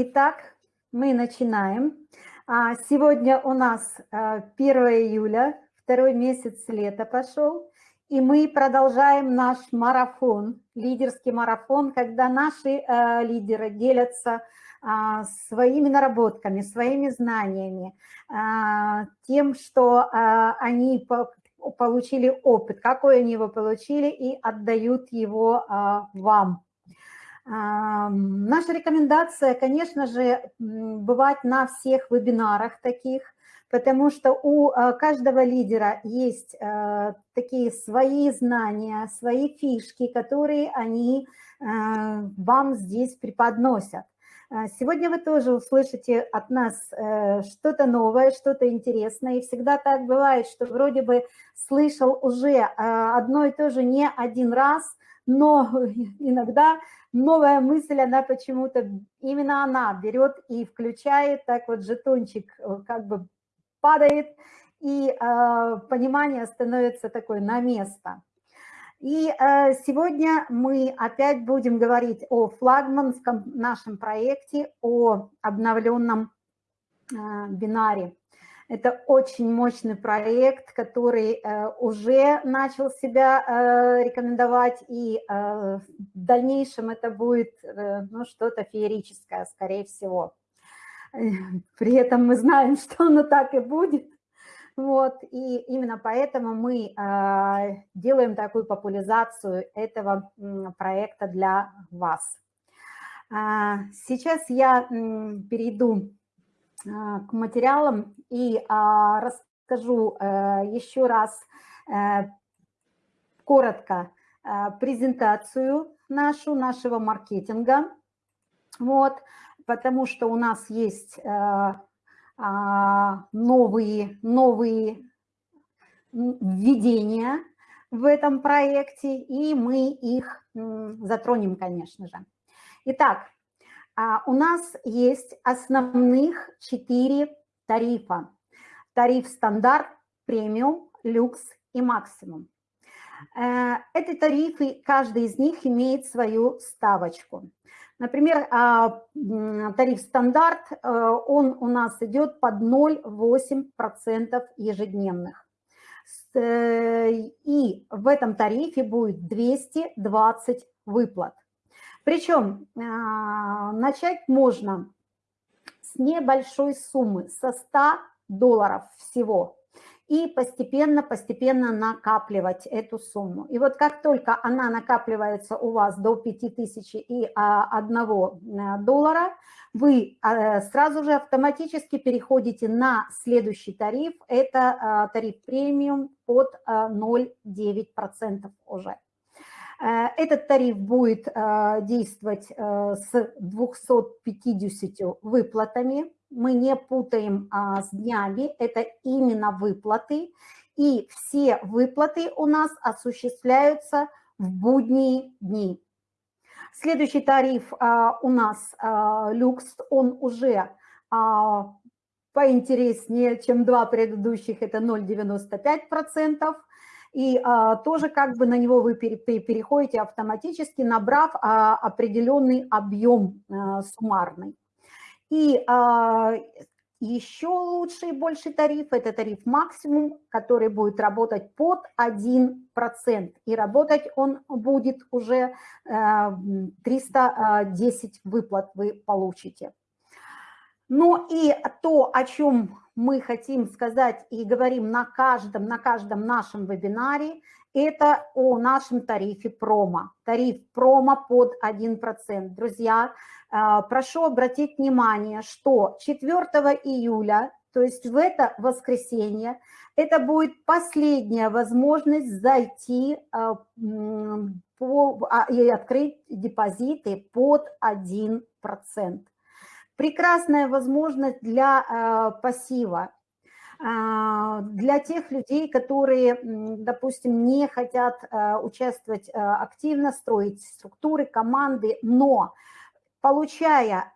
Итак, мы начинаем. А, сегодня у нас 1 июля, второй месяц лета пошел, и мы продолжаем наш марафон, лидерский марафон, когда наши лидеры делятся а, своими наработками, своими знаниями, а, тем, что они получили опыт, какой они его получили, и отдают его вам. Наша рекомендация, конечно же, бывать на всех вебинарах таких, потому что у а, каждого лидера есть а, такие свои знания, свои фишки, которые они а, вам здесь преподносят. Сегодня вы тоже услышите от нас э, что-то новое, что-то интересное. И всегда так бывает, что вроде бы слышал уже одно и то же не один раз, но иногда новая мысль, она почему-то, именно она берет и включает, так вот жетончик э, как бы падает, и э, понимание становится такое на место. И э, сегодня мы опять будем говорить о флагманском нашем проекте, о обновленном э, бинаре. Это очень мощный проект, который э, уже начал себя э, рекомендовать, и э, в дальнейшем это будет ну, что-то феерическое, скорее всего. При этом мы знаем, что оно так и будет. Вот, и именно поэтому мы делаем такую популяризацию этого проекта для вас. Сейчас я перейду а, к материалам и а, расскажу э, еще раз э, коротко э, презентацию нашу, нашего маркетинга. Вот, потому что у нас есть а, новые, новые введения в этом проекте, и мы их затронем, конечно же. Итак, а у нас есть основных четыре тарифа. Тариф стандарт, премиум, люкс и максимум. Э, эти тарифы, каждый из них имеет свою ставочку. Например, а, тариф стандарт, э, он у нас идет под 0,8% ежедневных. Э, и в этом тарифе будет 220 выплат. Причем а, начать можно с небольшой суммы, со 100 долларов всего, и постепенно-постепенно накапливать эту сумму. И вот как только она накапливается у вас до 5000 и 1 а, доллара, вы а, сразу же автоматически переходите на следующий тариф, это тариф премиум под 0,9% уже. Э, этот тариф будет э, действовать э, с 250 выплатами. Мы не путаем а, с днями, это именно выплаты. И все выплаты у нас осуществляются в будние дни. Следующий тариф у нас люкс, он уже поинтереснее, чем два предыдущих, это 0,95% и а, тоже как бы на него вы переходите автоматически, набрав а, определенный объем а, суммарный. И а, еще лучший и больший тариф – это тариф максимум, который будет работать под 1%. И работать он будет уже 310 э, выплат вы получите. Ну и то, о чем мы хотим сказать и говорим на каждом, на каждом нашем вебинаре, это о нашем тарифе промо. Тариф промо под 1%. Друзья, э, прошу обратить внимание, что 4 июля, то есть в это воскресенье, это будет последняя возможность зайти э, по, а, и открыть депозиты под 1% прекрасная возможность для э, пассива, э, для тех людей, которые, допустим, не хотят э, участвовать активно, строить структуры, команды, но получая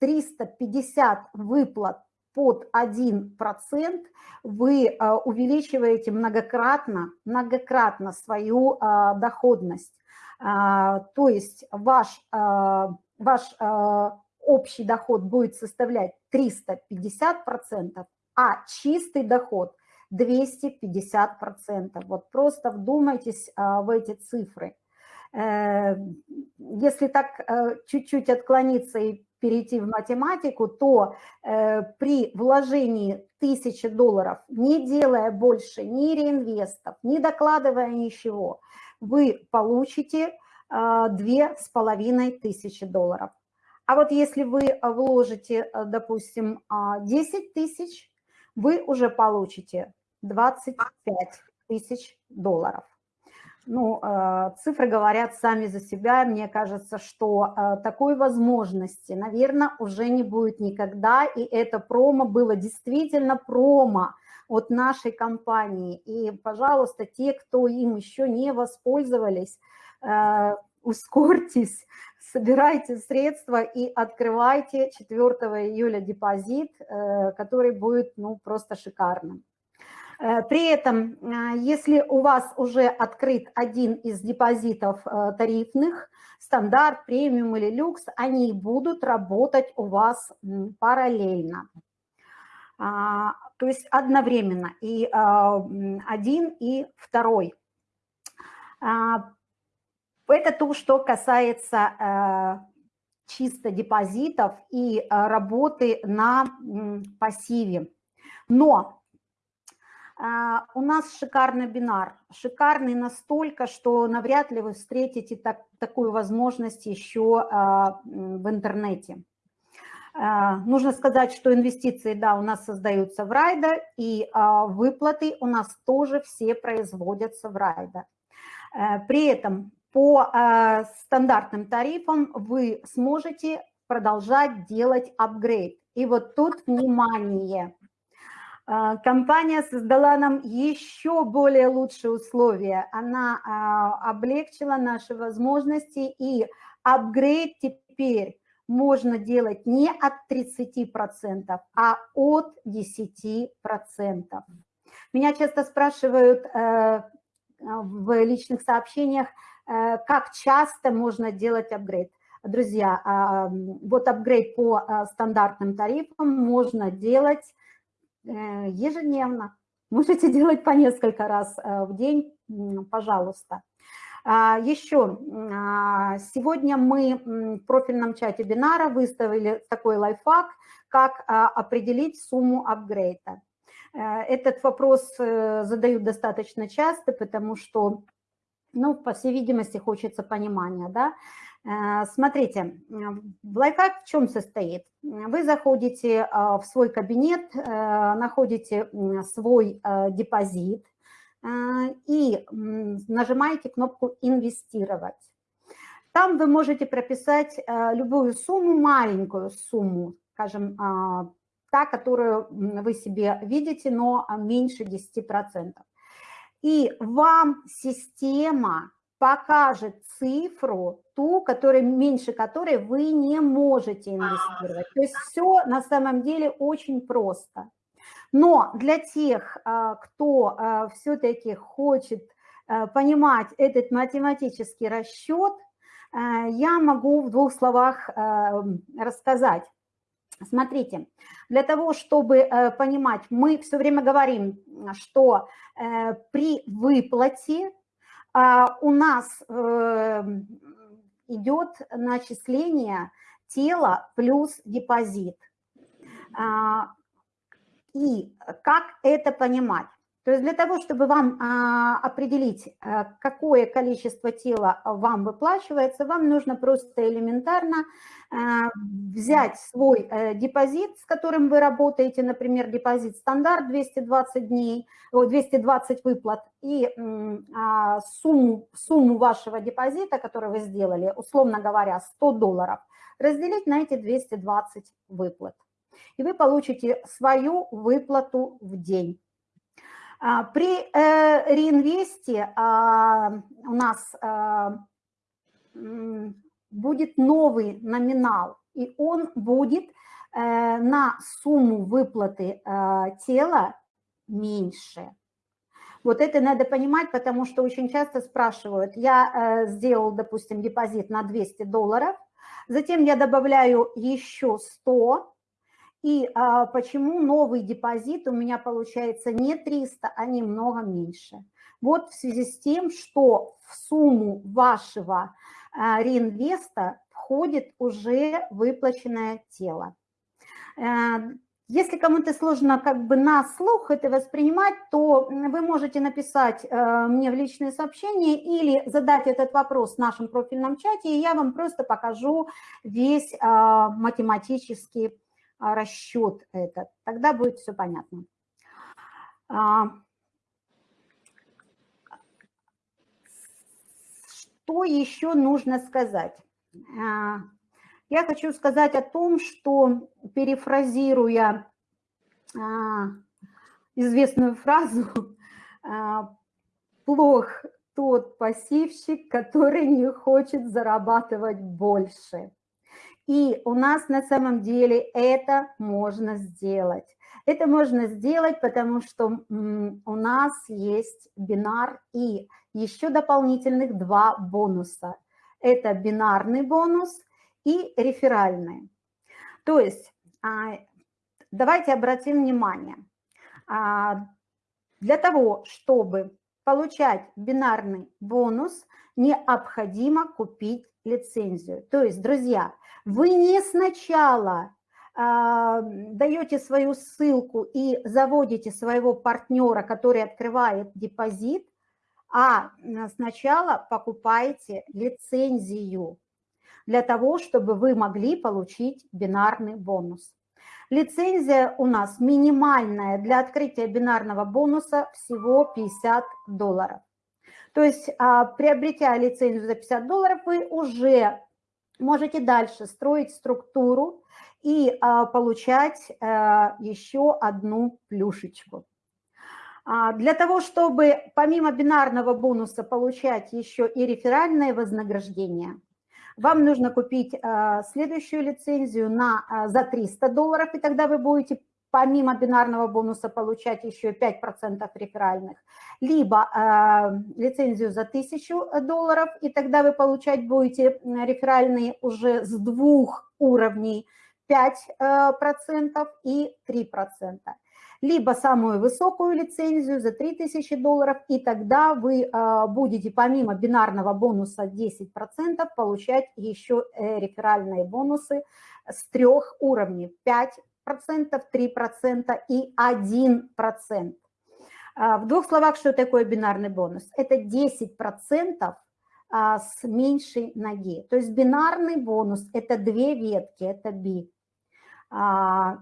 350 выплат под 1%, вы увеличиваете многократно, многократно свою доходность. То есть ваш, ваш общий доход будет составлять 350%, а чистый доход 250%. Вот просто вдумайтесь а, в эти цифры. Э, если так э, чуть-чуть отклониться и перейти в математику, то э, при вложении 1000 долларов, не делая больше ни реинвестов, не докладывая ничего, вы получите две с половиной тысячи долларов. А вот если вы вложите, допустим, 10 тысяч, вы уже получите 25 тысяч долларов. Ну, э, цифры говорят сами за себя. Мне кажется, что э, такой возможности, наверное, уже не будет никогда. И это промо было действительно промо от нашей компании. И, пожалуйста, те, кто им еще не воспользовались, э, ускорьтесь, собирайте средства и открывайте 4 июля депозит, который будет ну, просто шикарным. Э, при этом, э, если у вас уже открыт один из депозитов э, тарифных, стандарт, премиум или люкс, они будут работать у вас параллельно. А, то есть одновременно и один, и второй. Это то, что касается чисто депозитов и работы на пассиве. Но а, у нас шикарный бинар, шикарный настолько, что навряд ли вы встретите так, такую возможность еще в интернете. Нужно сказать, что инвестиции, да, у нас создаются в Райда, и выплаты у нас тоже все производятся в Райда. Э, при этом по стандартным тарифам вы сможете продолжать делать апгрейд. И вот тут внимание, а, компания создала нам еще более лучшие условия. Она а, облегчила наши возможности, и апгрейд теперь можно делать не от 30%, а от 10%. Меня часто спрашивают э, в личных сообщениях, э, как часто можно делать апгрейд. Друзья, а, вот апгрейд по стандартным тарифам можно делать Э, ежедневно. Можете делать по несколько раз э, в день, пожалуйста. А, Еще, а, сегодня мы в профильном чате бинара выставили такой лайфхак, как а, определить сумму апгрейда. Э, этот вопрос задают достаточно часто, потому что, ну, по всей видимости, хочется понимания, да. Э, смотрите, лайфхак в чем состоит? Вы заходите э, в свой кабинет, э, находите свой депозит и нажимаете кнопку «Инвестировать». Там вы можете прописать любую сумму, маленькую сумму, скажем, та, которую вы себе видите, но меньше 10%. И вам система покажет цифру, ту, которой, меньше которой вы не можете инвестировать. То есть все на самом деле очень просто. Но для тех, а, кто а, все-таки хочет а, понимать этот математический расчет, я могу в двух словах рассказать. Смотрите, для того, чтобы понимать, мы все время говорим, что при выплате а, у нас эм, идет начисление тела плюс депозит. А, и как это понимать? То есть для того, чтобы вам а, определить, а, какое количество тела вам выплачивается, вам нужно просто элементарно а, взять свой а, депозит, с которым вы работаете, например, депозит стандарт 220 дней, 220 выплат, и а, сумму, сумму вашего депозита, который вы сделали, условно говоря, 100 долларов, разделить на эти 220 выплат. И вы получите свою выплату в день. А, при э, реинвесте а, у нас а, будет новый номинал, и он будет э, на сумму выплаты тела меньше. Вот это надо понимать, потому что очень часто спрашивают, я э, сделал, допустим, депозит на 200 долларов, Затем я добавляю еще 100. И а, почему новый депозит у меня получается не 300, а немного меньше? Вот в связи с тем, что в сумму вашего а, реинвеста входит уже выплаченное тело. Э, если кому-то сложно как бы на слух это воспринимать, то вы можете написать э, мне в личные сообщения или задать этот вопрос в нашем профильном чате, и я вам просто покажу весь э, математический расчет этот. Тогда будет все понятно. А, что еще нужно сказать? А, я хочу сказать о том, что, перефразируя а, известную фразу, а, плох тот пассивщик, который не хочет зарабатывать больше. И у нас на самом деле это можно сделать. Это можно сделать, потому что у нас есть бинар и еще дополнительных два бонуса. Это бинарный бонус и реферальные. То есть а, давайте обратим внимание. А, для того, чтобы получать бинарный бонус, необходимо купить лицензию. То есть, друзья, вы не сначала а, даете свою ссылку и заводите своего партнера, который открывает депозит, а сначала покупаете лицензию для того, чтобы вы могли получить бинарный бонус. Лицензия у нас минимальная для открытия бинарного бонуса всего 50 долларов. То есть, а, приобретя лицензию за 50 долларов, вы уже можете дальше строить структуру и а, получать а, еще одну плюшечку. Для того, чтобы помимо бинарного бонуса получать еще и реферальное вознаграждение – вам нужно купить э, следующую лицензию на, э, за 300 долларов, и тогда вы будете помимо бинарного бонуса получать еще 5% реферальных, либо э, лицензию за 1000 долларов, и тогда вы получать будете реферальные уже с двух уровней 5% и 3% либо самую высокую лицензию за 3000 долларов, и тогда вы а, будете помимо бинарного бонуса 10% получать еще э, реферальные бонусы с трех уровней 5%, 3% и 1%. А, в двух словах, что такое бинарный бонус? Это 10% а, с меньшей ноги. То есть бинарный бонус – это две ветки, это B. А,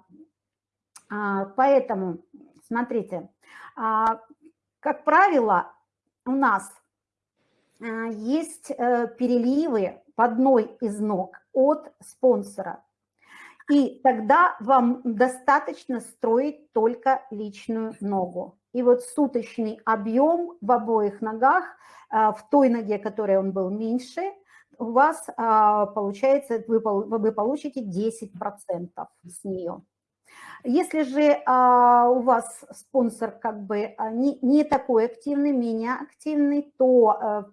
поэтому, смотрите, как правило, у нас есть э, переливы в одной из ног от спонсора. И тогда вам достаточно строить только личную ногу. И вот суточный объем в обоих ногах, в той ноге, которой он был меньше, у вас получается, вы, вы получите 10% с нее. Если же а, у вас спонсор как бы а, не, не такой активный, менее активный, то а,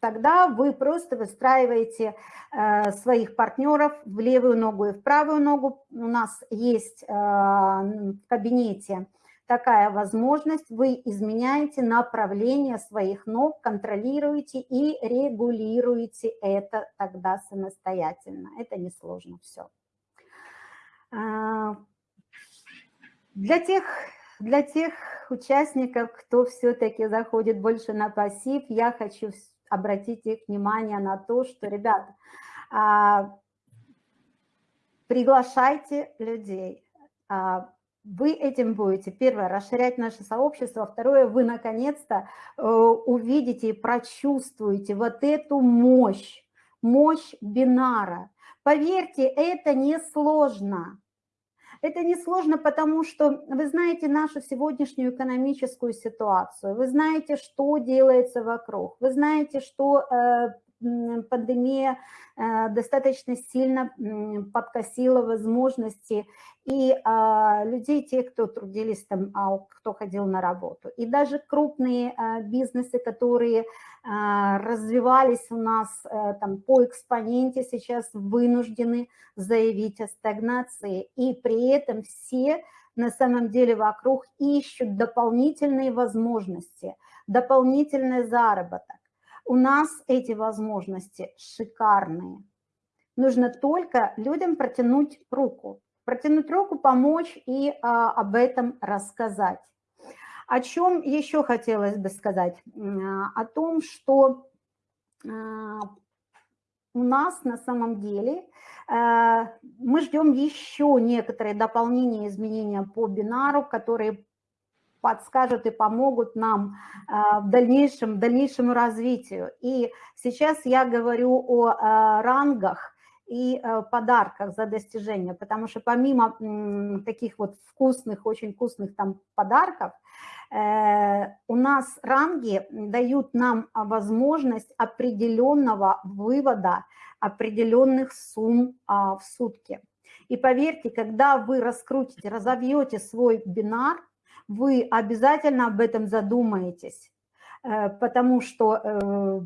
тогда вы просто выстраиваете а, своих партнеров в левую ногу и в правую ногу. У нас есть а, в кабинете такая возможность, вы изменяете направление своих ног, контролируете и регулируете это тогда самостоятельно. Это несложно все. Для тех, для тех участников, кто все-таки заходит больше на пассив, я хочу обратить их внимание на то, что, ребята, а, приглашайте людей. А, вы этим будете, первое, расширять наше сообщество, второе, вы наконец-то э, увидите и прочувствуете вот эту мощь, мощь бинара. Поверьте, это не сложно. Это несложно, потому что вы знаете нашу сегодняшнюю экономическую ситуацию, вы знаете, что делается вокруг, вы знаете, что э, пандемия э, достаточно сильно подкосила возможности и а, людей, тех, кто трудились там, а кто ходил на работу. И даже крупные а, бизнесы, которые развивались у нас э, там по экспоненте, сейчас вынуждены заявить о стагнации. И при этом все на самом деле вокруг ищут дополнительные возможности, дополнительный заработок. У нас эти возможности шикарные. Нужно только людям протянуть руку. Протянуть руку, помочь и а, об этом рассказать. О чем еще хотелось бы сказать? О том, что а, у нас на самом деле э, мы ждем еще некоторые дополнения, изменения по бинару, которые подскажут и помогут нам э, в дальнейшем, дальнейшему развитию. И сейчас я говорю о э, рангах и подарках за достижение, потому что помимо таких вот вкусных, очень вкусных там подарков, у нас ранги дают нам возможность определенного вывода определенных сумм а, в сутки. И поверьте, когда вы раскрутите, разовьете свой бинар, вы обязательно об этом задумаетесь, э, потому что э,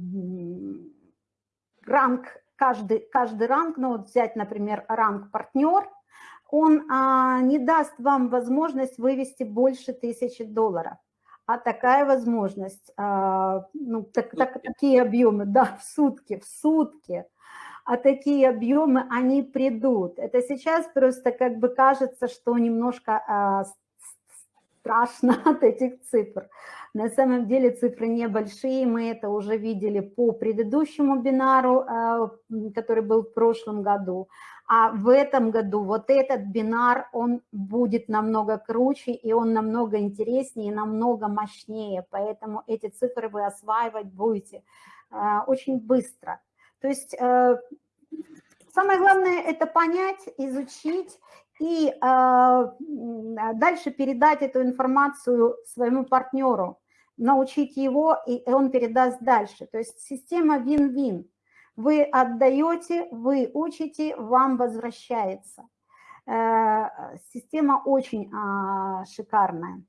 ранг, каждый, каждый ранг, ну вот взять, например, ранг партнер, он а, не даст вам возможность вывести больше тысячи долларов. А такая возможность, а, ну, так, так, такие объемы, да, в сутки, в сутки, а такие объемы, они придут. Это сейчас просто как бы кажется, что немножко а, страшно от этих цифр. На самом деле цифры небольшие, мы это уже видели по предыдущему бинару, а, который был в прошлом году. А в этом году вот этот бинар, он будет намного круче, и он намного интереснее, и намного мощнее. Поэтому эти цифры вы осваивать будете а, очень быстро. То есть э, самое главное – это понять, изучить и э, дальше передать эту информацию своему партнеру, научить его, и он передаст дальше. То есть система вин-вин. Вы отдаете, вы учите, вам возвращается. Э, система очень а, шикарная.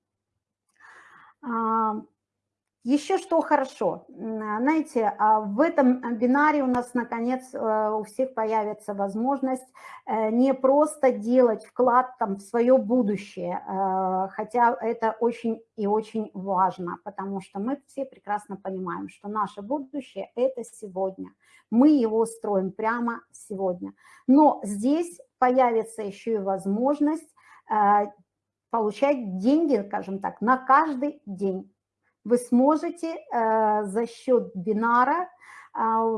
А, еще что хорошо, знаете, а в этом бинаре у нас, наконец, э, у всех появится возможность э, не просто делать вклад там, в свое будущее, э, хотя это очень и очень важно, потому что мы все прекрасно понимаем, что наше будущее – это сегодня. Мы его строим прямо сегодня. Но здесь появится еще и возможность получать деньги, скажем так, на каждый день вы сможете э, за счет бинара э,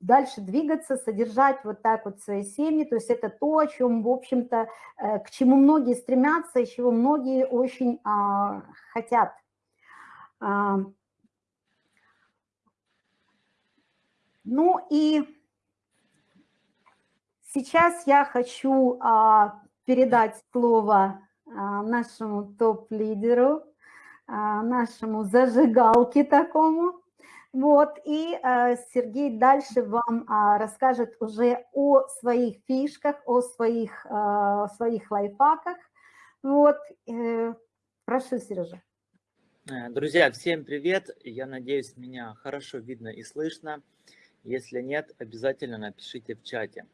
дальше двигаться, содержать вот так вот свои семьи. То есть это то, о чем, в общем-то, э, к чему многие стремятся и чего многие очень хотят. Ну и сейчас я хочу передать слово нашему топ-лидеру, нашему зажигалке такому. Вот, и э, Сергей дальше вам а, расскажет уже о своих фишках, о своих, а, своих лайфхаках. Вот, э, прошу, Сережа. Э, друзья, всем привет! Я надеюсь, меня хорошо видно и слышно. Если нет, обязательно напишите в чате.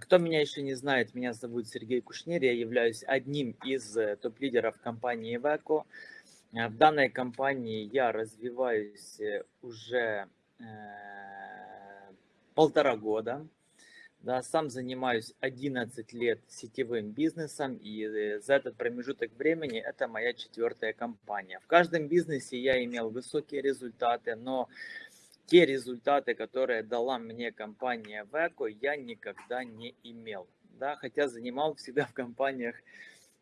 Кто меня еще не знает, меня зовут Сергей Кушнир, я являюсь одним из топ-лидеров компании Iveco. Э, в данной компании я развиваюсь э, уже э, полтора года. Да, сам занимаюсь 11 лет сетевым бизнесом, и за этот промежуток времени это моя четвертая компания. В каждом бизнесе я имел высокие результаты, но те результаты, которые дала мне компания Веко, я никогда не имел. Да, хотя занимал всегда в компаниях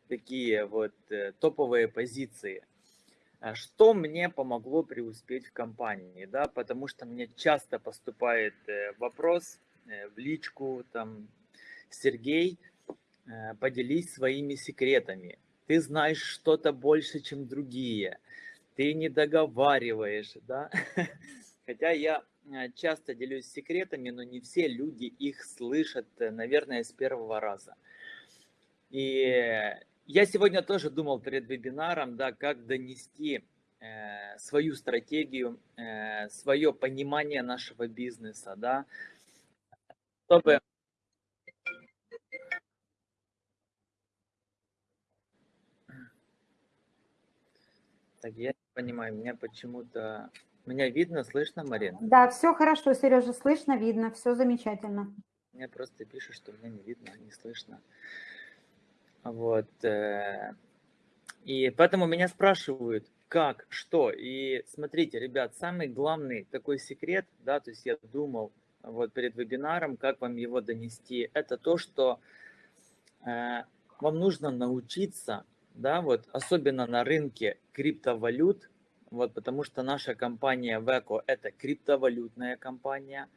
такие вот топовые позиции. А что мне помогло преуспеть в компании, да, потому что мне часто поступает э, вопрос э, в личку, там, Сергей, э, поделись своими секретами, ты знаешь что-то больше, чем другие, ты не договариваешь, да, хотя я э, часто делюсь секретами, но не все люди их слышат, э, наверное, с первого раза. И я сегодня тоже думал перед вебинаром, да, как донести э, свою стратегию, э, свое понимание нашего бизнеса, да, чтобы Так, я не понимаю, меня почему-то... Меня видно, слышно, Марина? Да, все хорошо, Сережа, слышно, видно, все замечательно. Мне просто пишут, что меня не видно, не слышно. Вот. Э, и поэтому меня спрашивают, как, что. И смотрите, ребят, самый главный такой секрет, да, то есть я думал вот перед вебинаром, как вам его донести, это то, что э, вам нужно научиться да, вот особенно на рынке криптовалют, вот потому что наша компания Veco это криптовалютная компания,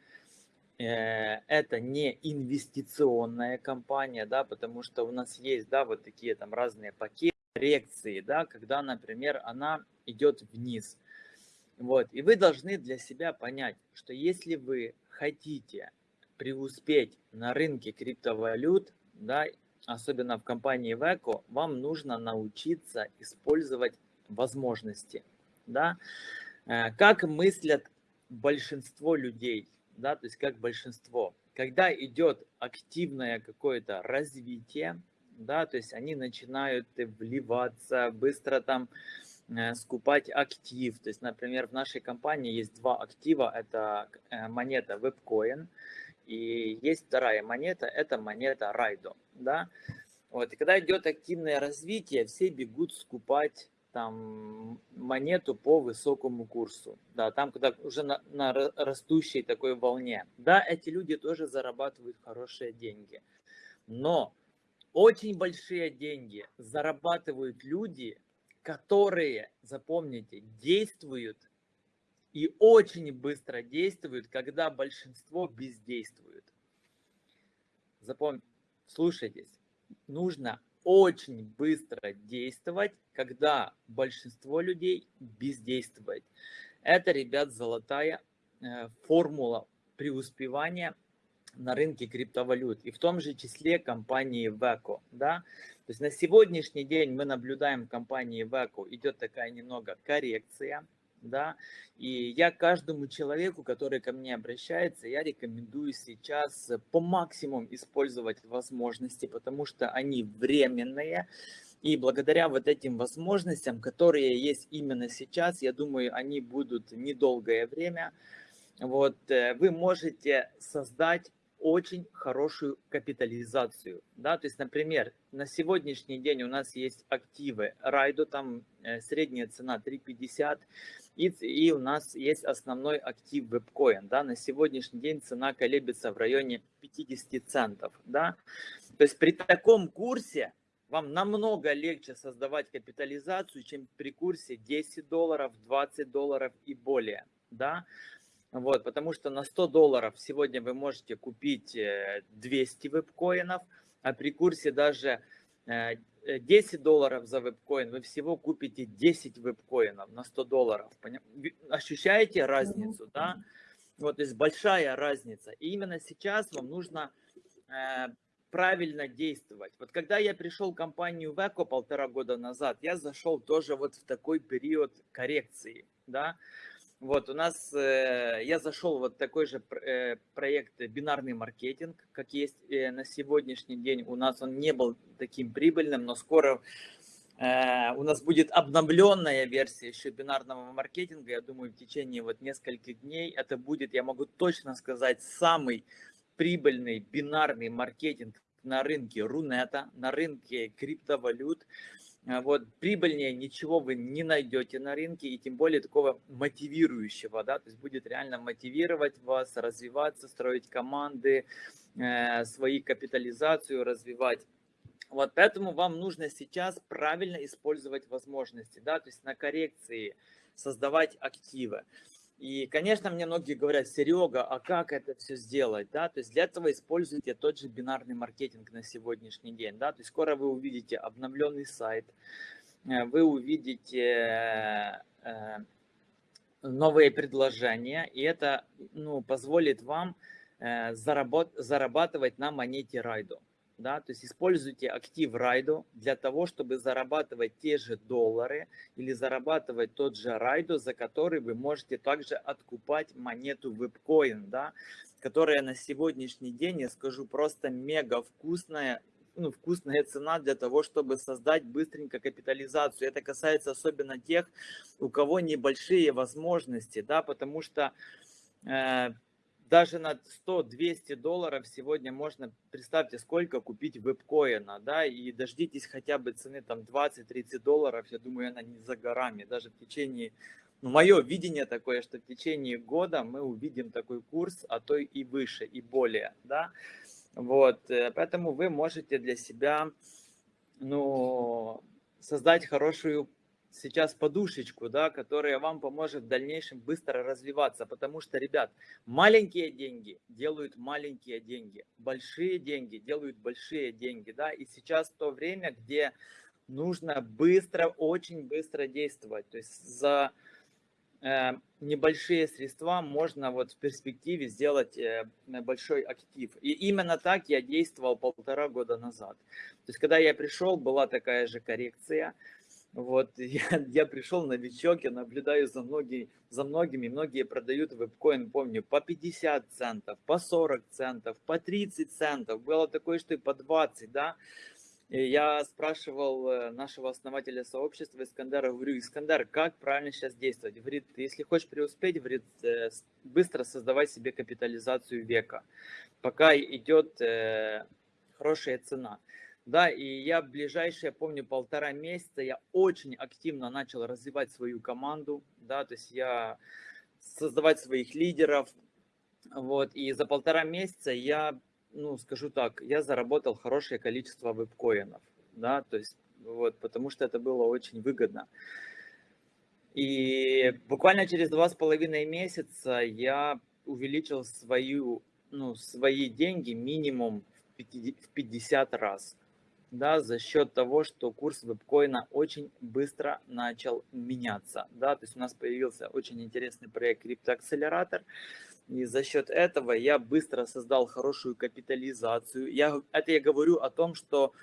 это не инвестиционная компания, да, потому что у нас есть, да, вот такие там разные пакеты, коррекции, да, когда, например, она идет вниз. Вот, и вы должны для себя понять, что если вы хотите преуспеть на рынке криптовалют, да, особенно в компании Veco, вам нужно научиться использовать возможности. Да? Э, как мыслят большинство людей, да, то есть как большинство. Когда идет активное какое-то развитие, да, то есть они начинают вливаться, быстро там э, скупать актив. То есть, например, в нашей компании есть два актива, это э, монета WebCoin и есть вторая монета, это монета Райдо. Да? Вот. И когда идет активное развитие, все бегут скупать там монету по высокому курсу. Да, там, когда уже на, на растущей такой волне. Да, эти люди тоже зарабатывают хорошие деньги. Но очень большие деньги зарабатывают люди, которые, запомните, действуют и очень быстро действуют, когда большинство бездействует. Запомните, слушайтесь, нужно очень быстро действовать, когда большинство людей бездействует. Это, ребят, золотая э, формула преуспевания на рынке криптовалют и в том же числе компании Veco. Да? То есть на сегодняшний день мы наблюдаем в компании Veco идет такая немного коррекция, да, и я каждому человеку, который ко мне обращается, я рекомендую сейчас по максимуму использовать возможности, потому что они временные, и благодаря вот этим возможностям, которые есть именно сейчас, я думаю, они будут недолгое время, вот, э, вы можете создать очень хорошую капитализацию. Да? То есть, например, на сегодняшний день у нас есть активы Райдо, там э, средняя цена 3,50, и, и у нас есть основной актив WebCoin. Да? На сегодняшний день цена колеблется в районе 50 центов. Да? То есть при таком курсе вам намного легче создавать капитализацию, чем при курсе 10 долларов, 20 долларов и более. Да? Вот, потому что на 100 долларов сегодня вы можете купить 200 э, вебкоинов, а при курсе даже 10 э, долларов за вебкоин вы всего купите 10 вебкоинов на 100 долларов. Ощущаете разницу, да? Вот, есть большая разница. И именно сейчас вам нужно э, правильно действовать. Вот когда я пришел в компанию Веко полтора года назад, я зашел тоже вот в такой период коррекции, да, вот, у нас, э, я зашел вот такой же э, проект бинарный маркетинг, как есть э, на сегодняшний день. У нас он не был таким прибыльным, но скоро э, у нас будет обновленная версия еще бинарного маркетинга. Я думаю, в течение вот нескольких дней это будет, я могу точно сказать, самый прибыльный бинарный маркетинг на рынке Рунета, на рынке криптовалют. А вот прибыльнее ничего вы не найдете на рынке, и тем более такого мотивирующего, да, то есть будет реально мотивировать вас, развиваться, строить команды, э, свои капитализацию развивать. Вот поэтому вам нужно сейчас правильно использовать возможности, да, то есть на коррекции создавать активы. И, конечно, мне многие говорят, Серега, а как это все сделать? Да? То есть для этого используйте тот же бинарный маркетинг на сегодняшний день. Да? То есть скоро вы увидите обновленный сайт, э, вы увидите э, новые предложения, и это ну, позволит вам э, заработ, зарабатывать на монете Райдо. Да, то есть используйте актив Райдо для того, чтобы зарабатывать те же доллары или зарабатывать тот же Райдо, за который вы можете также откупать монету Webcoin, да, которая на сегодняшний день, я скажу, просто мега вкусная ну, вкусная цена для того, чтобы создать быстренько капитализацию. Это касается особенно тех, у кого небольшие возможности, да, потому что э, даже на 100-200 долларов сегодня можно, представьте, сколько купить вебкоина, да, и дождитесь хотя бы цены там 20-30 долларов, я думаю, она не за горами, даже в течение, ну, мое видение такое, что в течение года мы увидим такой курс, а то и выше, и более, да, вот, э, поэтому вы можете для себя, ну, создать хорошую сейчас подушечку, да, которая вам поможет в дальнейшем быстро развиваться, потому что, ребят, маленькие деньги делают маленькие деньги, большие деньги делают большие деньги, да, и сейчас то время, где нужно быстро, очень быстро действовать, то есть за Э, небольшие средства можно вот в перспективе сделать э, большой актив. И именно так я действовал полтора года назад. То есть, когда я пришел, была такая же коррекция. Вот, я, я пришел новичок, я наблюдаю за, многие, за многими, многие продают вебкоин, помню, по 50 центов, по 40 центов, по 30 центов, было такое, что и по 20, да, и я спрашивал э, нашего основателя сообщества Искандера, говорю, Искандер, как правильно сейчас действовать? Говорит, если хочешь преуспеть, говорит, э, быстро создавай себе капитализацию века, пока идет э, хорошая цена. Да, и я в ближайшие, помню, полтора месяца я очень активно начал развивать свою команду, да, то есть я создавать своих лидеров, вот, и за полтора месяца я ну, скажу так, я заработал хорошее количество вебкоинов, да, то есть, вот, потому что это было очень выгодно. И буквально через два с половиной месяца я увеличил свою, ну, свои деньги минимум в 50 раз, да, за счет того, что курс вебкоина очень быстро начал меняться, да, то есть у нас появился очень интересный проект криптоакселератор, и за счет этого я быстро создал хорошую капитализацию. Я, это я говорю о том, что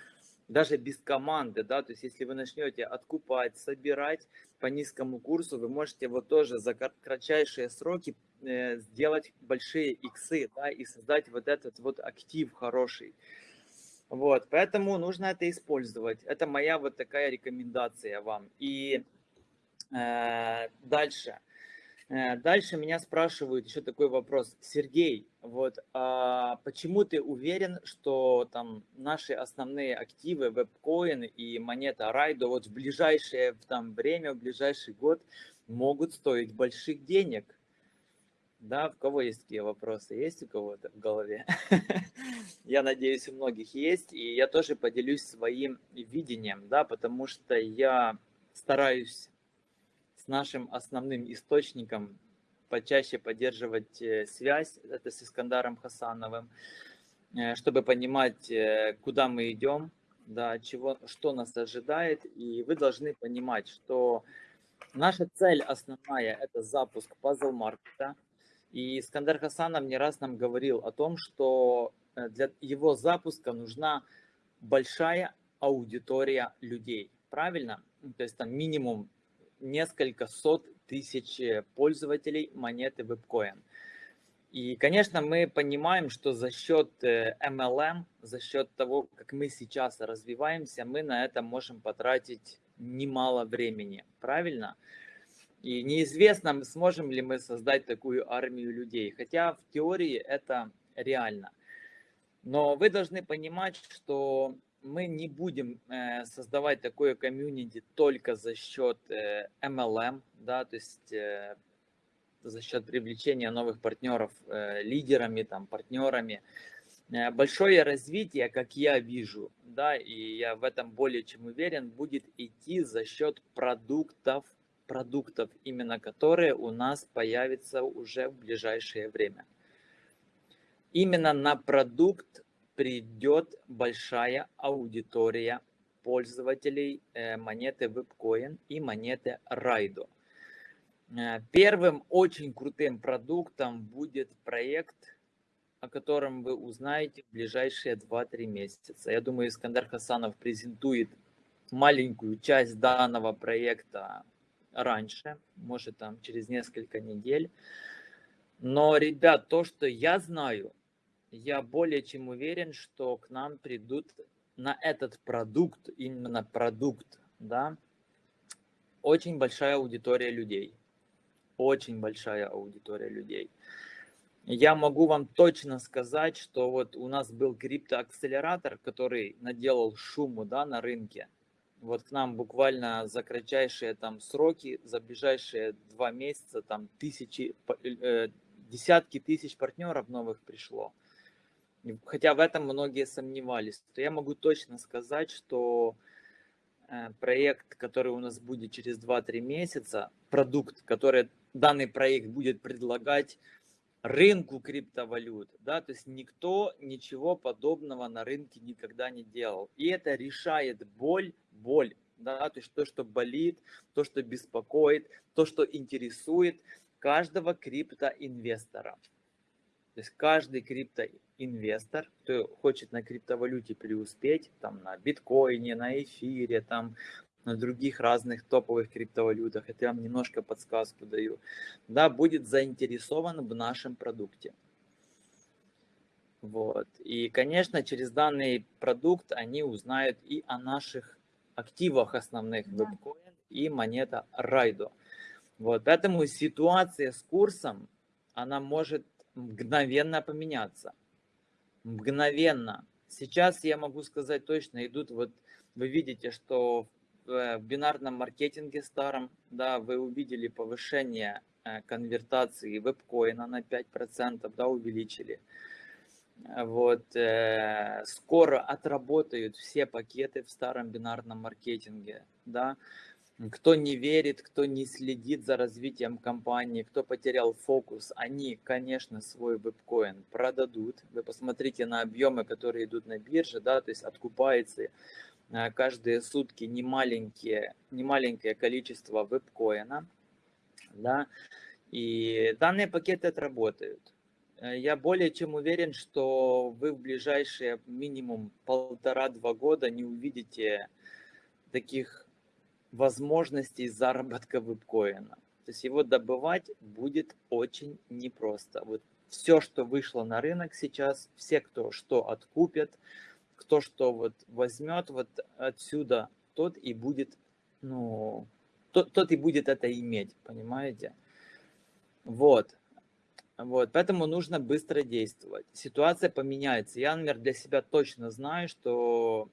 даже без команды, да, то есть если вы начнете откупать, собирать по низкому курсу, вы можете вот тоже за кратчайшие сроки э, сделать большие иксы, да, и создать вот этот вот актив хороший. Вот, поэтому нужно это использовать. Это моя вот такая рекомендация вам. И э, дальше. Э, дальше меня спрашивают еще такой вопрос. Сергей, вот а почему ты уверен, что там наши основные активы, вебкоин и монета Райдо вот в ближайшее там, время, в ближайший год могут стоить больших денег? Да, у кого есть такие вопросы? Есть у кого-то в голове? Я надеюсь, у многих есть. И я тоже поделюсь своим видением, да, потому что я стараюсь с нашим основным источником почаще поддерживать э, связь, это с Искандаром Хасановым, э, чтобы понимать, э, куда мы идем, да, чего, что нас ожидает. И вы должны понимать, что наша цель основная – это запуск пазл-маркета. И Искандар Хасанов не раз нам говорил о том, что для его запуска нужна большая аудитория людей. Правильно? То есть там минимум несколько сот тысяч э, пользователей монеты WebCoin. И, конечно, мы понимаем, что за счет MLM, э, за счет того, как мы сейчас развиваемся, мы на это можем потратить немало времени, правильно? И неизвестно, сможем ли мы создать такую армию людей, хотя в теории это реально. Но вы должны понимать, что мы не будем э, создавать такое комьюнити только за счет э, MLM, да, то есть э, за счет привлечения новых партнеров э, лидерами, там, партнерами. Э, большое развитие, как я вижу, да, и я в этом более чем уверен, будет идти за счет продуктов, продуктов, именно которые у нас появятся уже в ближайшее время. Именно на продукт придет большая аудитория пользователей э, монеты Webcoin и монеты Raido. Э, первым очень крутым продуктом будет проект, о котором вы узнаете в ближайшие 2-3 месяца. Я думаю, Искандер Хасанов презентует маленькую часть данного проекта раньше, может там через несколько недель. Но, ребят, то, что я знаю, я более чем уверен, что к нам придут на этот продукт, именно продукт, да, очень большая аудитория людей. Очень большая аудитория людей. Я могу вам точно сказать, что вот у нас был криптоакселератор, который наделал шуму да, на рынке. Вот к нам буквально за кратчайшие там сроки, за ближайшие два месяца там тысячи, э, десятки тысяч партнеров новых пришло. Хотя в этом многие сомневались. То я могу точно сказать, что э, проект, который у нас будет через 2-3 месяца, продукт, который данный проект будет предлагать рынку криптовалют, да, то есть никто ничего подобного на рынке никогда не делал. И это решает боль, боль, да, то есть то, что болит, то, что беспокоит, то, что интересует каждого криптоинвестора. То есть каждый криптоинвестор, кто хочет на криптовалюте преуспеть, там на биткоине, на эфире, там на других разных топовых криптовалютах, это я вам немножко подсказку даю, да, будет заинтересован в нашем продукте. Вот. И, конечно, через данный продукт они узнают и о наших активах основных да. WebCoin и монета Райдо. Вот. Поэтому ситуация с курсом, она может мгновенно поменяться. Мгновенно. Сейчас я могу сказать точно, идут вот, вы видите, что в бинарном маркетинге старом, да, вы увидели повышение э, конвертации вебкоина на 5%, да, увеличили. Вот, э, скоро отработают все пакеты в старом бинарном маркетинге, да, кто не верит, кто не следит за развитием компании, кто потерял фокус, они, конечно, свой вебкоин продадут. Вы посмотрите на объемы, которые идут на бирже, да, то есть откупается э, каждые сутки немаленькие, немаленькое количество вебкоина, да, и данные пакеты отработают. Э, я более чем уверен, что вы в ближайшие минимум полтора-два года не увидите таких возможностей заработка вебкоина. То есть его добывать будет очень непросто. Вот все, что вышло на рынок сейчас, все, кто что откупят, кто что вот возьмет вот отсюда, тот и будет, ну, тот, тот и будет это иметь, понимаете? Вот. Вот, поэтому нужно быстро действовать. Ситуация поменяется. Я, например, для себя точно знаю, что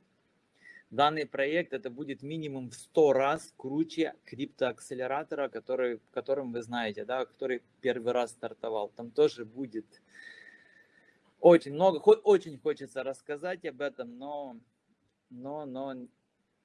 данный проект это будет минимум в 100 раз круче криптоакселератора, который, которым вы знаете, да, который первый раз стартовал. Там тоже будет очень много, очень хочется рассказать об этом, но, но, но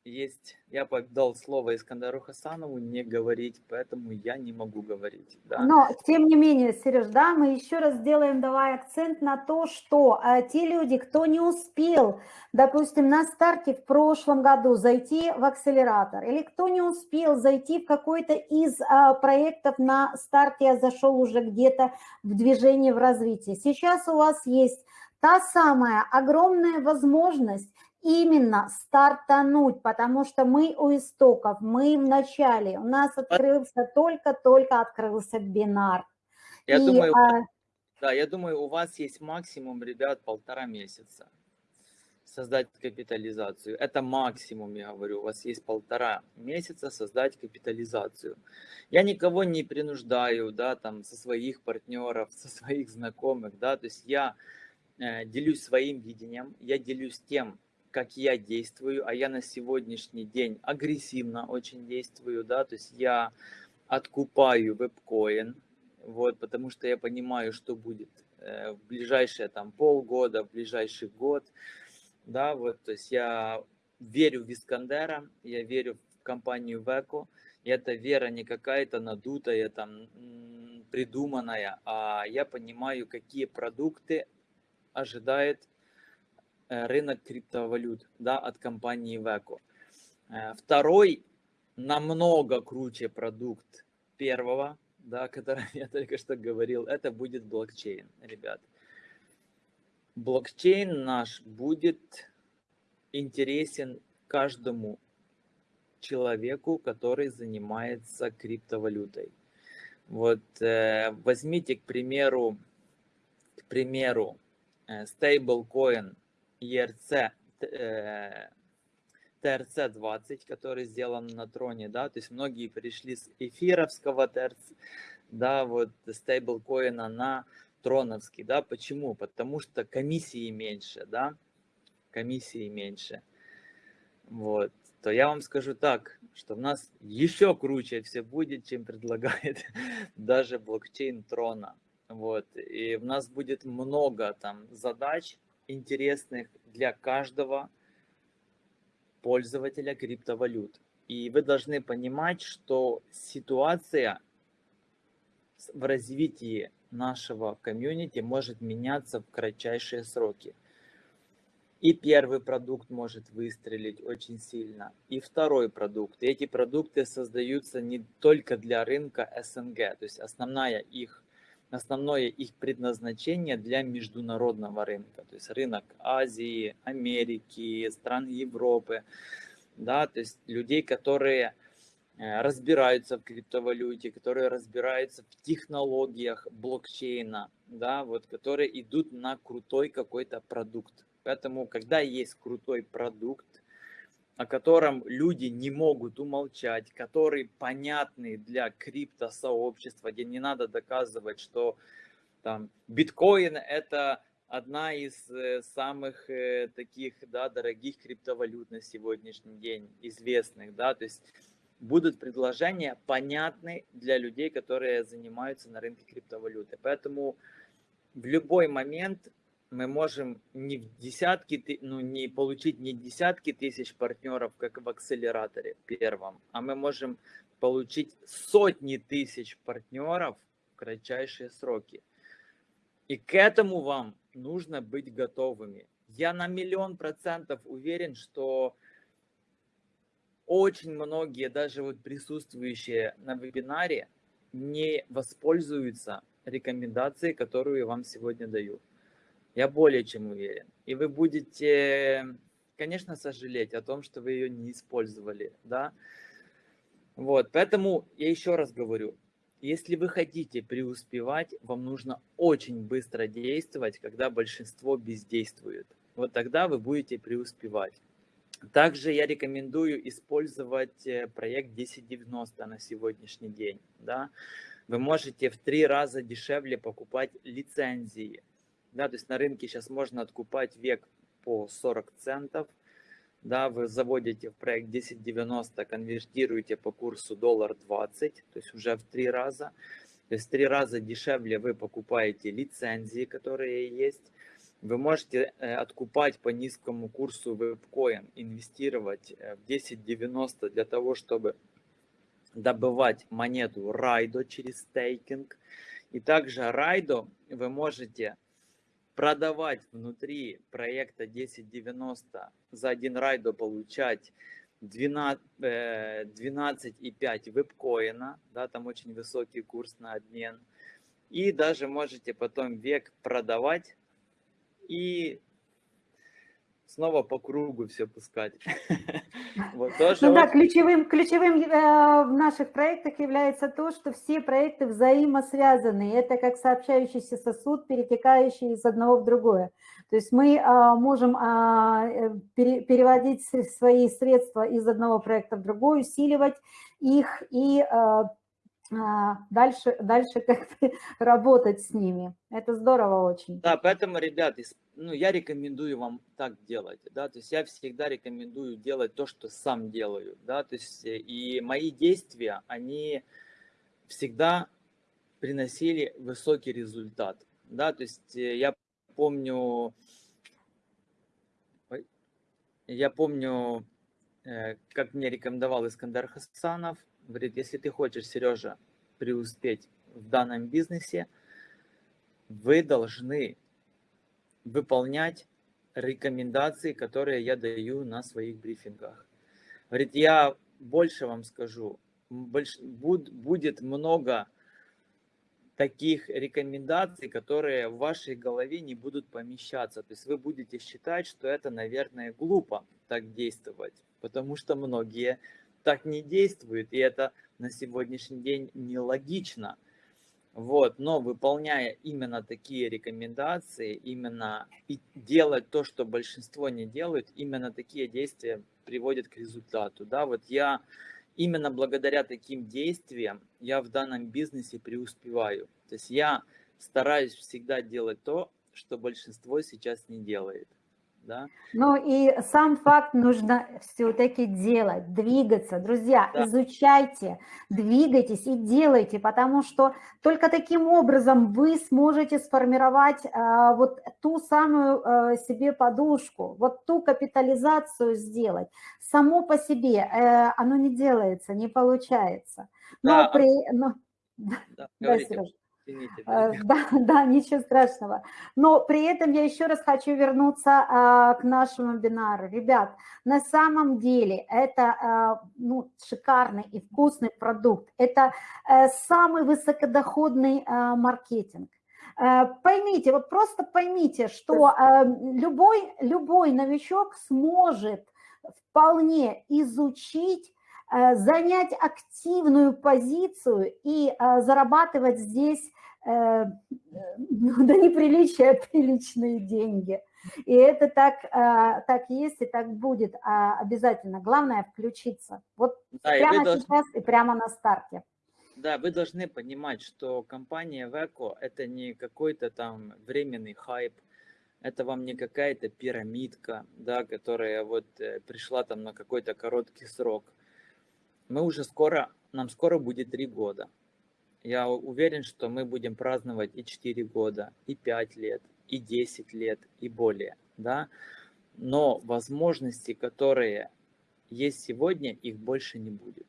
есть, я дал слово Искандару Хасанову не говорить, поэтому я не могу говорить. Да. Но, тем не менее, Сереж, да, мы еще раз сделаем, давай акцент на то, что а, те люди, кто не успел, допустим, на старте в прошлом году зайти в акселератор, или кто не успел зайти в какой-то из а, проектов на старте, я зашел уже где-то в движение, в развитие. Сейчас у вас есть та самая огромная возможность именно стартануть, потому что мы у истоков, мы в начале, у нас открылся только-только открылся бинар. Я И, думаю, а... да, я думаю, у вас есть максимум, ребят, полтора месяца создать капитализацию. Это максимум, я говорю, у вас есть полтора месяца создать капитализацию. Я никого не принуждаю, да, там, со своих партнеров, со своих знакомых, да, то есть я э, делюсь своим видением, я делюсь тем, как я действую, а я на сегодняшний день агрессивно очень действую, да, то есть я откупаю вебкоин, вот, потому что я понимаю, что будет э, в ближайшие там полгода, в ближайший год, да, вот, то есть я верю в Искандера, я верю в компанию Веко, и эта вера не какая-то надутая, там, придуманная, а я понимаю, какие продукты ожидает рынок криптовалют да, от компании Veco. Э, второй намного круче продукт первого, да, о котором я только что говорил, это будет блокчейн, ребят. Блокчейн наш будет интересен каждому человеку, который занимается криптовалютой. Вот э, возьмите, к примеру, к примеру, э, стейблкоин ERC, э, TRC20, который сделан на троне, да, то есть многие пришли с эфировского TRC, да, вот стейблкоина на троновский, да, почему? Потому что комиссии меньше, да, комиссии меньше, вот, то я вам скажу так, что у нас еще круче все будет, чем предлагает даже блокчейн трона, вот, и у нас будет много там задач интересных для каждого пользователя криптовалют. И вы должны понимать, что ситуация в развитии нашего комьюнити может меняться в кратчайшие сроки. И первый продукт может выстрелить очень сильно, и второй продукт. И эти продукты создаются не только для рынка СНГ, то есть основная их, основное их предназначение для международного рынка, то есть рынок Азии, Америки, стран Европы, да, то есть людей, которые Э, разбираются в криптовалюте, которые разбираются в технологиях блокчейна, да, вот, которые идут на крутой какой-то продукт. Поэтому, когда есть крутой продукт, о котором люди не могут умолчать, который понятный для криптосообщества, где не надо доказывать, что там биткоин это одна из э, самых э, таких да, дорогих криптовалют на сегодняшний день, известных, да, то есть будут предложения понятны для людей, которые занимаются на рынке криптовалюты. Поэтому в любой момент мы можем не в десятки, ну, не получить не десятки тысяч партнеров, как в акселераторе первом, а мы можем получить сотни тысяч партнеров в кратчайшие сроки. И к этому вам нужно быть готовыми. Я на миллион процентов уверен, что очень многие, даже вот присутствующие на вебинаре, не воспользуются рекомендацией, которую я вам сегодня даю. Я более чем уверен. И вы будете, конечно, сожалеть о том, что вы ее не использовали, да. Вот, поэтому я еще раз говорю, если вы хотите преуспевать, вам нужно очень быстро действовать, когда большинство бездействует. Вот тогда вы будете преуспевать. Также я рекомендую использовать э, проект 1090 на сегодняшний день. Да? Вы можете в три раза дешевле покупать лицензии. Да? То есть на рынке сейчас можно откупать век по 40 центов. Да, вы заводите в проект 1090, конвертируете по курсу доллар 20, то есть уже в три раза. То есть в три раза дешевле вы покупаете лицензии, которые есть вы можете э, откупать по низкому курсу вебкоин, инвестировать э, в 10.90 для того, чтобы добывать монету Райдо через стейкинг. И также Райдо вы можете продавать внутри проекта 1090 за один Райдо получать 12,5 12 вебкоина, да, там очень высокий курс на обмен. И даже можете потом век продавать и снова по кругу все пускать. Вот, тоже ну да, ключевым, ключевым э, в наших проектах является то, что все проекты взаимосвязаны. Это как сообщающийся сосуд, перетекающий из одного в другое. То есть мы а, можем а, э, пере, переводить свои средства из одного проекта в другой, усиливать их и а, дальше, дальше как бы работать с ними. Это здорово очень. Да, поэтому, ребят, ну, я рекомендую вам так делать, да, то есть я всегда рекомендую делать то, что сам делаю, да, то есть э, и мои действия, они всегда приносили высокий результат, да, то есть э, я помню, я помню, э, как мне рекомендовал Искандер Хасанов, говорит, если ты хочешь, Сережа, преуспеть в данном бизнесе, вы должны выполнять рекомендации, которые я даю на своих брифингах. Говорит, я больше вам скажу, больш, буд, будет много таких рекомендаций, которые в вашей голове не будут помещаться. То есть вы будете считать, что это, наверное, глупо так действовать, потому что многие так не действуют, и это на сегодняшний день нелогично. Вот, но выполняя именно такие рекомендации, именно и делать то, что большинство не делают, именно такие действия приводят к результату. Да, вот я именно благодаря таким действиям я в данном бизнесе преуспеваю. То есть я стараюсь всегда делать то, что большинство сейчас не делает да. Ну и сам факт нужно все-таки делать, двигаться. Друзья, да. изучайте, двигайтесь и делайте, потому что только таким образом вы сможете сформировать а, вот ту самую а, себе подушку, вот ту капитализацию сделать. Само по себе а, оно не делается, не получается. Но да. при... Но... Да, да, Сережа. Извините, э, да, да, ничего страшного. Но при этом я еще раз хочу вернуться а, к нашему вебинару. Ребят, на самом деле это а, ну, шикарный и вкусный продукт. Это а, самый высокодоходный а, маркетинг. Поймите, вот просто поймите, что любой, любой новичок сможет вполне изучить Э, занять активную позицию и э, зарабатывать здесь э, ну, до неприличия приличные деньги. И это так, так есть и так будет а обязательно. Главное включиться. Вот да, прямо сейчас должны... и прямо на старте. Да, вы должны понимать, что компания Веко это не какой-то там временный хайп, это вам не какая-то пирамидка, да, которая вот пришла там на какой-то короткий срок мы уже скоро, нам скоро будет три года. Я уверен, что мы будем праздновать и 4 года, и 5 лет, и 10 лет, и более. Да? Но возможности, которые есть сегодня, их больше не будет.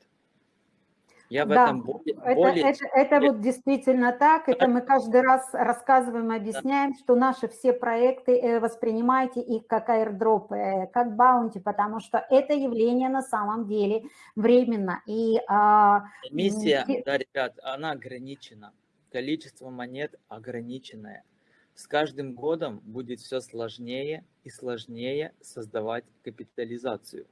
Я в да, этом более... Это, более... это, это вот действительно так. Это мы каждый раз рассказываем, объясняем, да. что наши все проекты э, воспринимайте их как airdrop, э, как баунти, потому что это явление на самом деле временно. И, а... Миссия, да, ребят, она ограничена. Количество монет ограниченное. С каждым годом будет все сложнее и сложнее создавать капитализацию.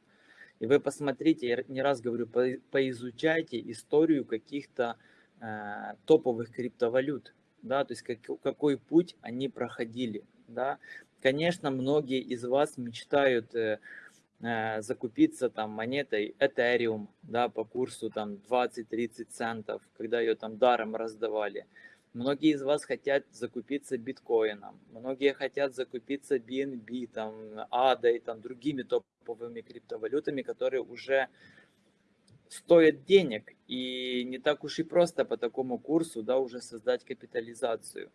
И вы посмотрите, я не раз говорю, поизучайте историю каких-то э, топовых криптовалют, да, то есть как, какой путь они проходили, да. Конечно, многие из вас мечтают э, э, закупиться там монетой Ethereum, да, по курсу там 20-30 центов, когда ее там даром раздавали. Многие из вас хотят закупиться биткоином, многие хотят закупиться BNB, там, ADA и там, другими топовыми криптовалютами, которые уже стоят денег. И не так уж и просто по такому курсу да, уже создать капитализацию.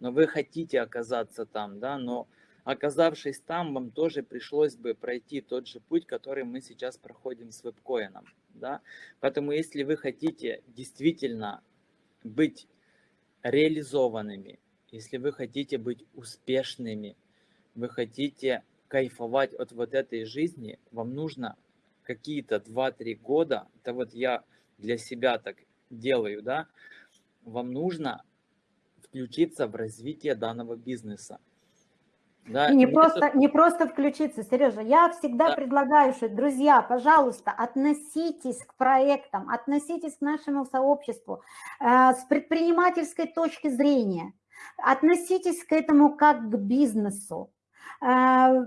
Но вы хотите оказаться там, да, но оказавшись там, вам тоже пришлось бы пройти тот же путь, который мы сейчас проходим с вебкоином. Да? Поэтому если вы хотите действительно быть реализованными, если вы хотите быть успешными, вы хотите кайфовать от вот этой жизни, вам нужно какие-то 2-3 года, это вот я для себя так делаю, да, вам нужно включиться в развитие данного бизнеса. Да, и не, просто, не просто включиться, Сережа. Я всегда да. предлагаю, что, друзья, пожалуйста, относитесь к проектам, относитесь к нашему сообществу э, с предпринимательской точки зрения. Относитесь к этому как к бизнесу. Э,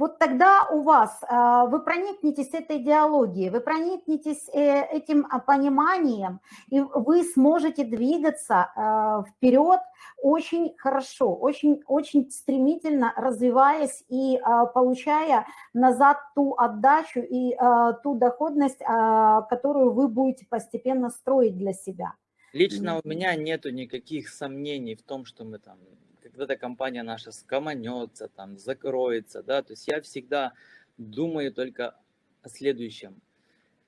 вот тогда у вас, а, вы проникнетесь этой идеологией, вы проникнетесь э, этим а, пониманием, и вы сможете двигаться а, вперед очень хорошо, очень, очень стремительно развиваясь и получая назад ту отдачу и ту доходность, которую вы будете постепенно строить для себя. Лично у меня нету никаких сомнений в том, что мы там когда эта компания наша скоманется, там, закроется, да, то есть я всегда думаю только о следующем,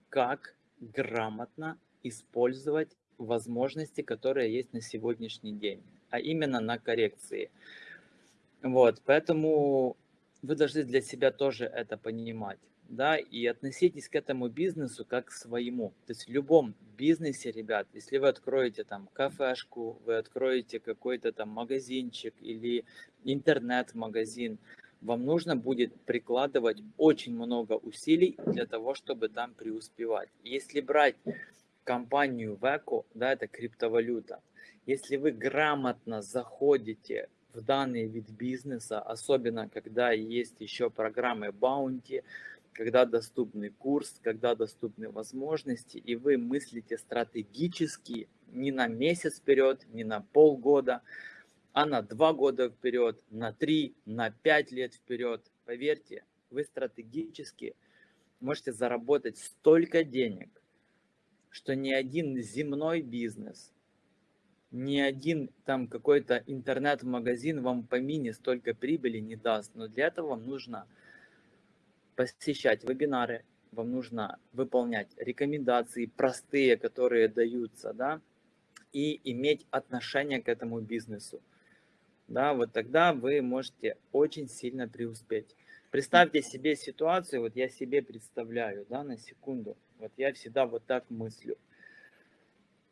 как грамотно использовать возможности, которые есть на сегодняшний день, а именно на коррекции. Вот, поэтому вы должны для себя тоже это понимать, да, и относитесь к этому бизнесу как к своему. То есть в любом бизнесе, ребят, если вы откроете там кафешку, вы откроете какой-то там магазинчик или интернет-магазин, вам нужно будет прикладывать очень много усилий для того, чтобы там преуспевать. Если брать компанию Veco, да, это криптовалюта, если вы грамотно заходите в данный вид бизнеса, особенно когда есть еще программы Bounty, когда доступный курс, когда доступны возможности, и вы мыслите стратегически не на месяц вперед, не на полгода, а на два года вперед, на три, на пять лет вперед. Поверьте, вы стратегически можете заработать столько денег, что ни один земной бизнес, ни один там какой-то интернет-магазин вам по мини столько прибыли не даст. Но для этого вам нужно посещать вебинары, вам нужно выполнять рекомендации простые, которые даются, да, и иметь отношение к этому бизнесу. Да, вот тогда вы можете очень сильно преуспеть. Представьте себе ситуацию, вот я себе представляю, да, на секунду. Вот я всегда вот так мыслю.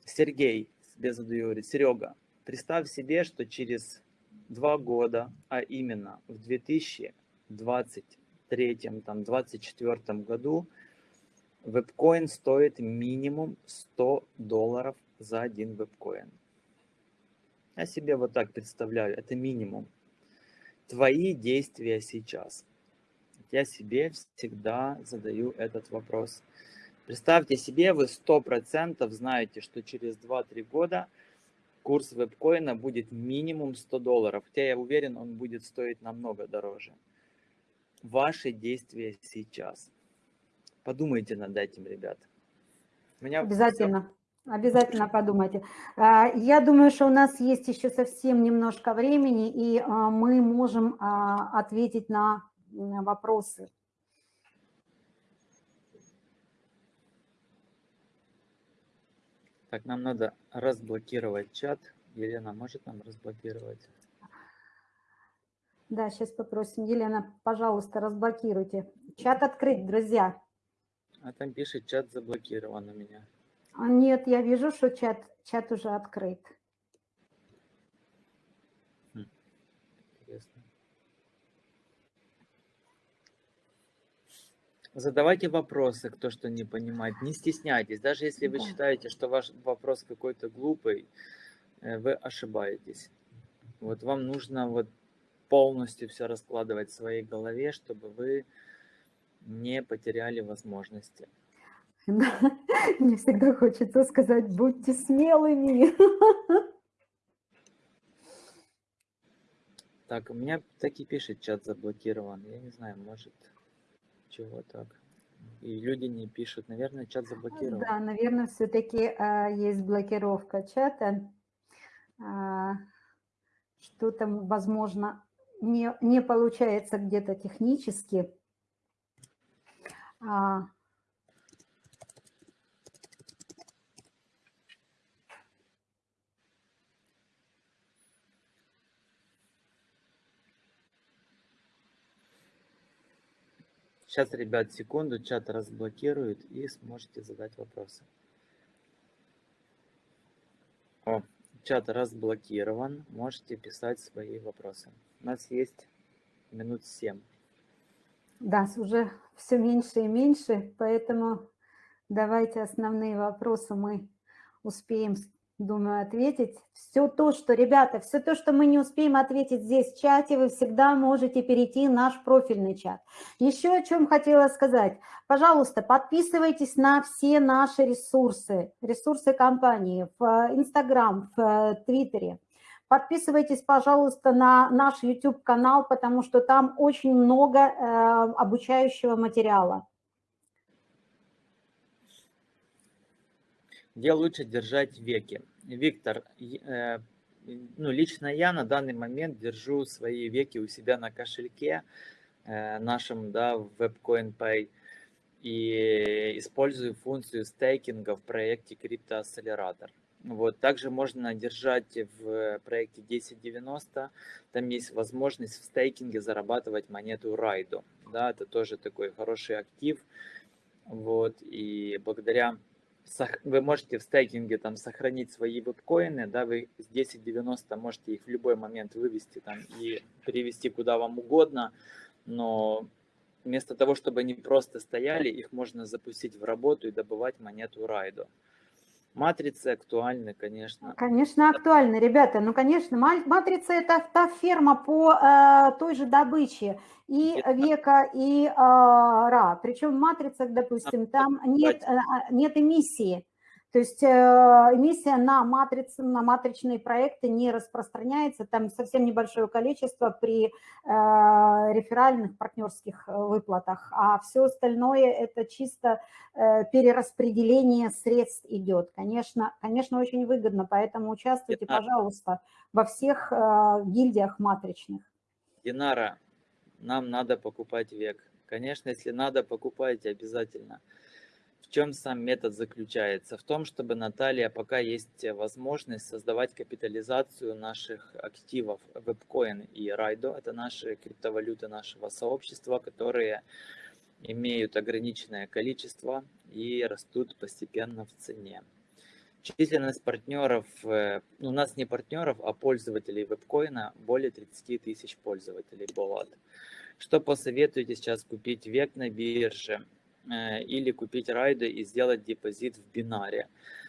Сергей, себе задаю, говорит, Серега, представь себе, что через два года, а именно в 2020 23-24 году вебкоин стоит минимум 100 долларов за один вебкоин. Я себе вот так представляю, это минимум. Твои действия сейчас. Я себе всегда задаю этот вопрос. Представьте себе, вы 100% знаете, что через 2-3 года курс вебкоина будет минимум 100 долларов. Хотя я уверен, он будет стоить намного дороже. Ваши действия сейчас. Подумайте над этим, ребят. меня Обязательно. Обязательно подумайте. А, я думаю, что у нас есть еще совсем немножко времени, и а, мы можем а, ответить на вопросы. Так, нам надо разблокировать чат. Елена может нам разблокировать? Да, сейчас попросим. Елена, пожалуйста, разблокируйте. Чат открыть, друзья. А там пишет, чат заблокирован у меня. А нет, я вижу, что чат, чат уже открыт. Задавайте вопросы, кто что не понимает. Не стесняйтесь. Даже если вы да. считаете, что ваш вопрос какой-то глупый, э, вы ошибаетесь. Вот вам нужно вот полностью все раскладывать в своей голове, чтобы вы не потеряли возможности. Да. Мне всегда хочется сказать, будьте смелыми. Так, у меня таки пишет, чат заблокирован. Я не знаю, может... Чего так? И люди не пишут. Наверное, чат заблокирован. Да, наверное, все-таки а, есть блокировка чата. А, Что-то, возможно, не, не получается где-то технически. А, Сейчас, ребят, секунду, чат разблокируют и сможете задать вопросы. О, чат разблокирован, можете писать свои вопросы. У нас есть минут семь. Да, уже все меньше и меньше, поэтому давайте основные вопросы мы успеем думаю, ответить. Все то, что, ребята, все то, что мы не успеем ответить здесь в чате, вы всегда можете перейти в наш профильный чат. Еще о чем хотела сказать. Пожалуйста, подписывайтесь на все наши ресурсы, ресурсы компании в Инстаграм, в Твиттере. Подписывайтесь, пожалуйста, на наш YouTube-канал, потому что там очень много э, обучающего материала. Где лучше держать веки? Виктор, э, ну, лично я на данный момент держу свои веки у себя на кошельке э, нашем, да, в WebCoin Pay и использую функцию стейкинга в проекте CryptoAccelerator. Вот. Также можно держать в проекте 1090, там есть возможность в стейкинге зарабатывать монету Райду. Да, это тоже такой хороший актив. Вот. И благодаря вы можете в стейкинге там сохранить свои вебкоины, да, вы с 1090 можете их в любой момент вывести там и перевести куда вам угодно, но вместо того, чтобы они просто стояли, их можно запустить в работу и добывать монету Райдо. Матрицы актуальны, конечно. Конечно, актуальны, ребята. Ну, конечно, матрица – это та ферма по э, той же добыче и это... века, и э, ра. Причем в матрицах, допустим, там нет, э, нет эмиссии. То есть э, эмиссия на, матрицы, на матричные проекты не распространяется, там совсем небольшое количество при э, реферальных партнерских э, выплатах, а все остальное это чисто перераспределение средств идет. Конечно, конечно, очень выгодно, поэтому участвуйте, пожалуйста, во всех гильдиях матричных. Динара, нам надо покупать век. Конечно, если надо, покупайте обязательно чем сам метод заключается? В том, чтобы, Наталья, пока есть возможность создавать капитализацию наших активов WebCoin и Raido, это наши криптовалюты нашего сообщества, которые имеют ограниченное количество и растут постепенно в цене. Численность партнеров, э, ну, у нас не партнеров, а пользователей вебкоина более 30 тысяч пользователей Болат. Что посоветуете сейчас купить век на бирже? Э, или купить райды и сделать депозит в бинаре.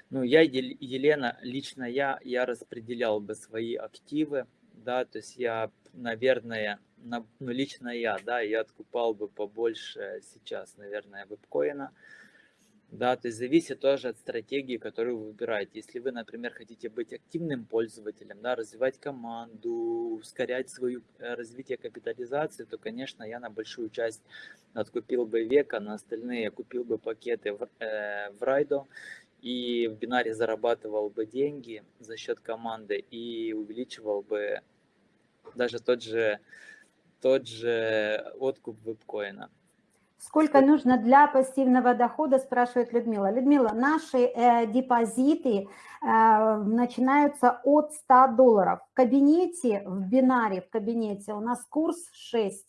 Ну, я, Елена, лично я, я распределял бы свои активы, да, то есть я, наверное, на, ну, лично я, да, я откупал бы побольше сейчас, наверное, вебкоина, да, то есть зависит тоже от стратегии, которую вы выбираете. Если вы, например, хотите быть активным пользователем, да, развивать команду, ускорять свое э, развитие капитализации, то, конечно, я на большую часть откупил бы века, на остальные купил бы пакеты в, э, в Райдо и в бинаре зарабатывал бы деньги за счет команды и увеличивал бы даже тот же, тот же откуп вебкоина. Сколько нужно для пассивного дохода, спрашивает Людмила. Людмила, наши э, депозиты э, начинаются от 100 долларов. В кабинете, в бинаре, в кабинете у нас курс 6.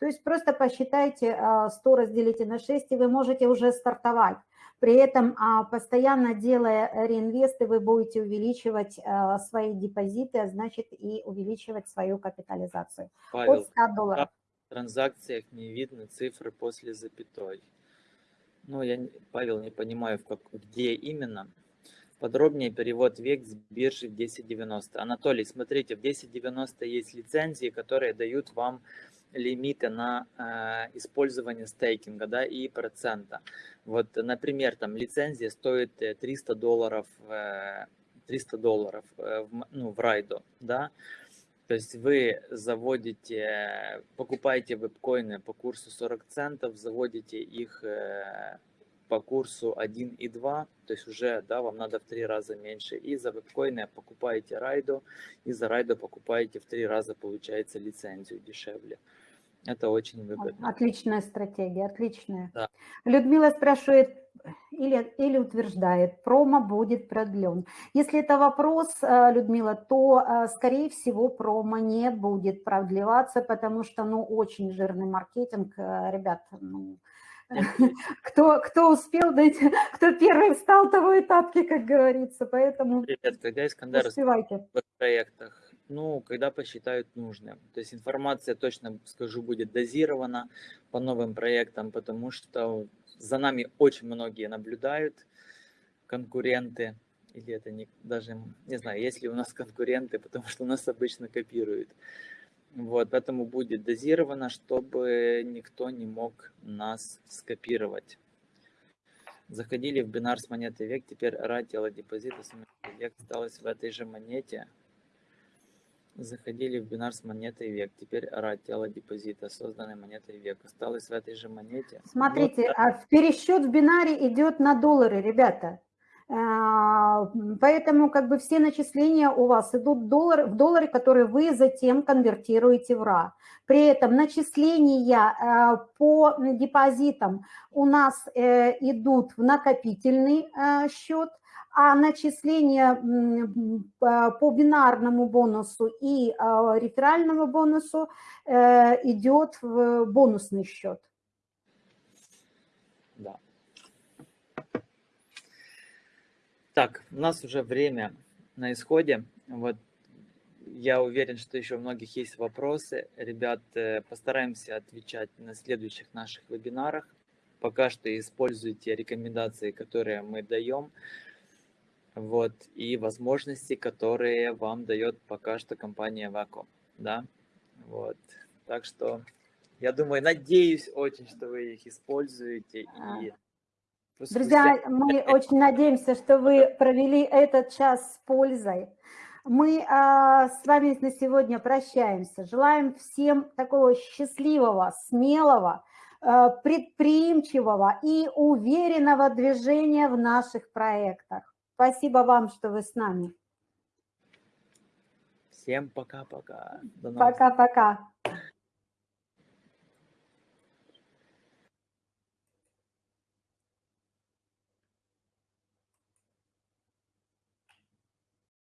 То есть просто посчитайте э, 100 разделите на 6, и вы можете уже стартовать. При этом, э, постоянно делая реинвесты, вы будете увеличивать э, свои депозиты, а значит и увеличивать свою капитализацию. Павел, от 100 долларов транзакциях не видно цифры после запятой. Ну, я, Павел, не понимаю, в как, где именно. Подробнее перевод век с биржи в 1090. Анатолий, смотрите, в 1090 есть лицензии, которые дают вам лимиты на э, использование стейкинга да, и процента. Вот, например, там лицензия стоит 300 э, долларов, э, 300 долларов э, в, ну, в райду, да, то есть вы заводите, покупаете вебкоины по курсу 40 центов, заводите их э, по курсу 1 и 2, то есть уже да, вам надо в три раза меньше. И за вебкоины покупаете райду, и за райду покупаете в три раза, получается, лицензию дешевле. Это очень выгодно. Отличная стратегия, отличная. Да. Людмила спрашивает или, или утверждает, промо будет продлен. Если это вопрос, э, Людмила, то, э, скорее всего, промо не будет продлеваться, потому что, ну, очень жирный маркетинг, э, ребят, ну, кто, кто успел, дайте, кто первый встал, того и тапки, как говорится, поэтому Привет, когда Искандар успевайте. в проектах ну, когда посчитают нужным. То есть информация, точно скажу, будет дозирована по новым проектам, потому что за нами очень многие наблюдают, конкуренты, или это не, даже, не знаю, есть ли у нас конкуренты, потому что нас обычно копируют. Вот, поэтому будет дозировано, чтобы никто не мог нас скопировать. Заходили в бинар с монеты век, теперь радио депозита с век осталось в этой же монете. Заходили в бинар с монетой век. Теперь ара тело депозита, созданной монетой век. Осталось в этой же монете. Смотрите, ну, а пересчет в бинаре идет на доллары, ребята. А, поэтому как бы все начисления у вас идут в доллары, в доллары, которые вы затем конвертируете в РА. При этом начисления а, по депозитам у нас э, идут в накопительный э, счет, а начисление по бинарному бонусу и а, реферальному бонусу э, идет в бонусный счет. Да. Так, у нас уже время на исходе. Вот я уверен, что еще у многих есть вопросы. Ребят, э, постараемся отвечать на следующих наших вебинарах. Пока что используйте рекомендации, которые мы даем, вот, и возможности, которые вам дает пока что компания Vaco, да, вот. Так что я думаю, надеюсь очень, что вы их используете и. Друзья, мы очень надеемся, что вы провели этот час с пользой. Мы а, с вами на сегодня прощаемся. Желаем всем такого счастливого, смелого, а, предприимчивого и уверенного движения в наших проектах. Спасибо вам, что вы с нами. Всем пока-пока. Пока-пока.